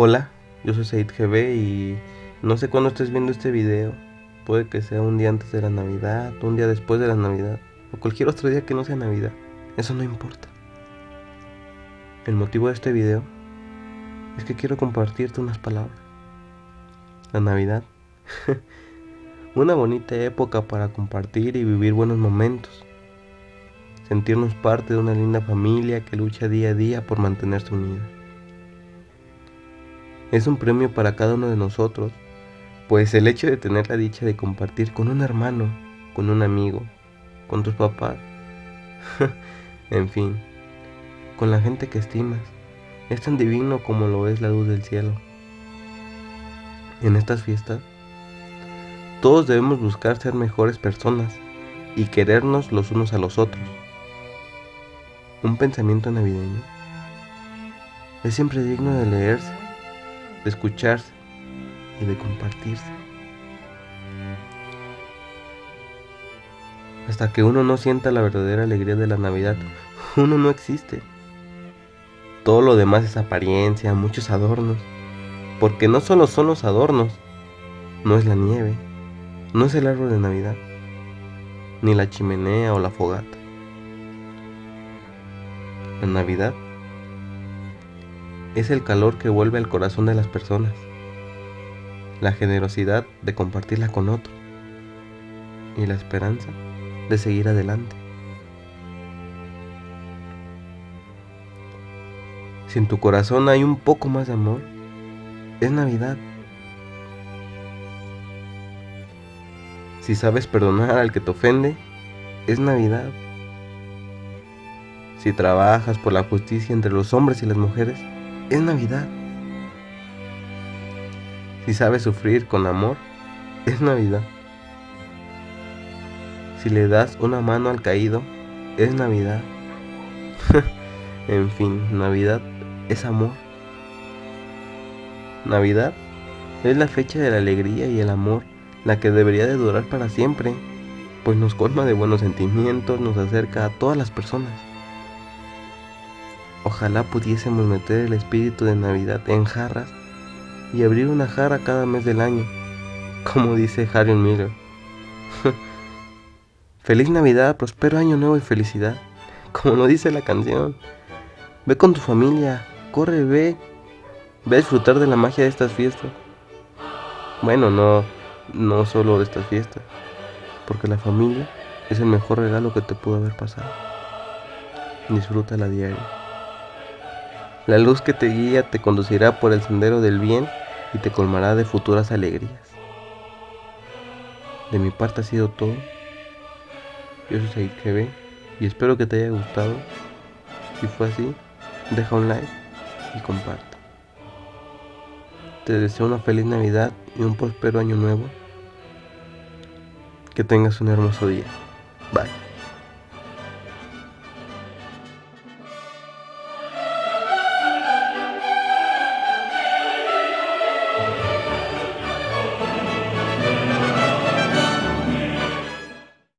Hola, yo soy Said GB y no sé cuándo estés viendo este video. Puede que sea un día antes de la Navidad, un día después de la Navidad, o cualquier otro día que no sea Navidad. Eso no importa. El motivo de este video es que quiero compartirte unas palabras. La Navidad. Una bonita época para compartir y vivir buenos momentos. Sentirnos parte de una linda familia que lucha día a día por mantenerse unida. Es un premio para cada uno de nosotros, pues el hecho de tener la dicha de compartir con un hermano, con un amigo, con tus papás, en fin, con la gente que estimas, es tan divino como lo es la luz del cielo. En estas fiestas, todos debemos buscar ser mejores personas y querernos los unos a los otros. Un pensamiento navideño es siempre digno de leerse de escucharse y de compartirse. Hasta que uno no sienta la verdadera alegría de la Navidad, uno no existe. Todo lo demás es apariencia, muchos adornos. Porque no solo son los adornos, no es la nieve, no es el árbol de Navidad, ni la chimenea o la fogata. La Navidad es el calor que vuelve al corazón de las personas, la generosidad de compartirla con otro y la esperanza de seguir adelante. Si en tu corazón hay un poco más de amor, es Navidad. Si sabes perdonar al que te ofende, es Navidad. Si trabajas por la justicia entre los hombres y las mujeres, es Navidad. Si sabes sufrir con amor, es Navidad. Si le das una mano al caído, es Navidad. en fin, Navidad es amor. Navidad es la fecha de la alegría y el amor, la que debería de durar para siempre, pues nos colma de buenos sentimientos, nos acerca a todas las personas. Ojalá pudiésemos meter el espíritu de Navidad en jarras y abrir una jarra cada mes del año, como dice Harry Miller. Feliz Navidad, prospero año nuevo y felicidad, como lo dice la canción. Ve con tu familia, corre, ve, ve a disfrutar de la magia de estas fiestas. Bueno, no, no solo de estas fiestas, porque la familia es el mejor regalo que te pudo haber pasado. Disfrútala diario. La luz que te guía te conducirá por el sendero del bien y te colmará de futuras alegrías. De mi parte ha sido todo. Yo soy Said y espero que te haya gustado. Si fue así, deja un like y comparte. Te deseo una feliz Navidad y un próspero año nuevo. Que tengas un hermoso día. Bye.